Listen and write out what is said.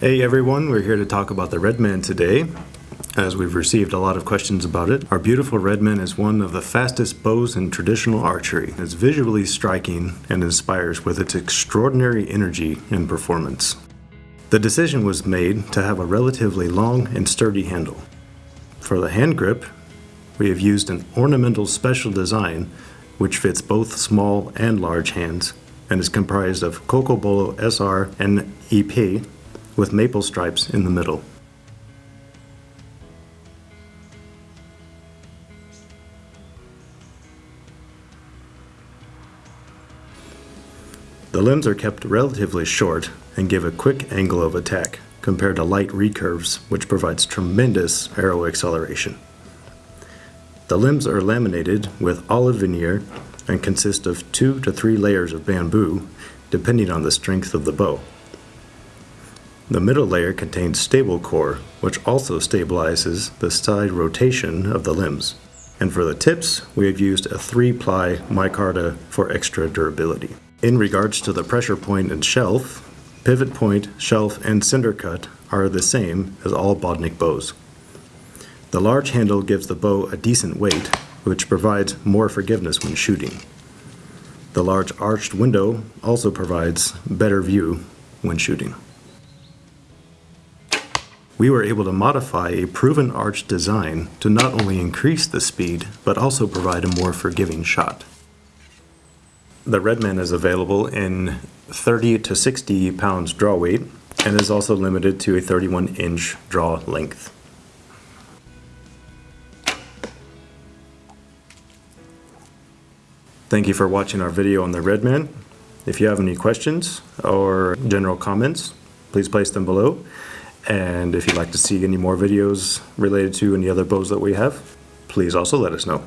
Hey everyone, we're here to talk about the Redman today, as we've received a lot of questions about it. Our beautiful Redman is one of the fastest bows in traditional archery. It's visually striking and inspires with its extraordinary energy and performance. The decision was made to have a relatively long and sturdy handle. For the hand grip, we have used an ornamental special design which fits both small and large hands and is comprised of Cocobolo SR and EP with maple stripes in the middle. The limbs are kept relatively short and give a quick angle of attack compared to light recurves, which provides tremendous arrow acceleration. The limbs are laminated with olive veneer and consist of two to three layers of bamboo, depending on the strength of the bow. The middle layer contains stable core, which also stabilizes the side rotation of the limbs. And for the tips, we have used a 3-ply micarta for extra durability. In regards to the pressure point and shelf, pivot point, shelf, and center cut are the same as all Bodnik bows. The large handle gives the bow a decent weight, which provides more forgiveness when shooting. The large arched window also provides better view when shooting we were able to modify a proven arch design to not only increase the speed, but also provide a more forgiving shot. The Redman is available in 30 to 60 pounds draw weight and is also limited to a 31 inch draw length. Thank you for watching our video on the Redman. If you have any questions or general comments, please place them below. And if you'd like to see any more videos related to any other bows that we have, please also let us know.